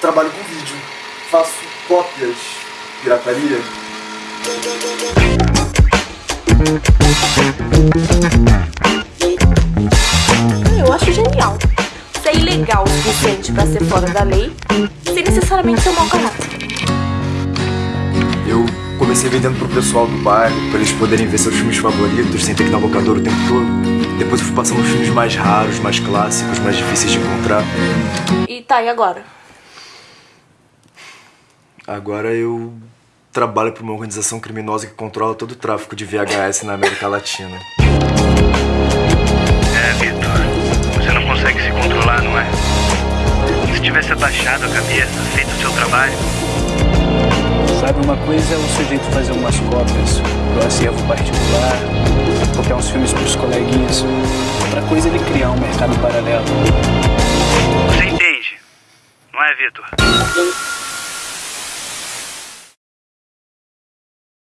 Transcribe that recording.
trabalho com vídeo. Faço cópias, pirataria. Eu acho genial. Ser ilegal o suficiente pra ser fora da lei, sem necessariamente ser um mau caráter. Eu comecei vendendo pro pessoal do bairro, pra eles poderem ver seus filmes favoritos sem ter que dar locador o tempo todo. Depois eu fui passando filmes mais raros, mais clássicos, mais difíceis de encontrar. E tá, e agora? Agora eu trabalho para uma organização criminosa que controla todo o tráfico de VHS na América Latina. É, Vitor. Você não consegue se controlar, não é? Se tivesse abaixado a cabeça, feito o seu trabalho. Sabe, uma coisa é o sujeito fazer umas cópias pro acervo particular, copiar uns filmes pros coleguinhas. Outra coisa é ele criar um mercado paralelo. Você entende? Não é, Vitor?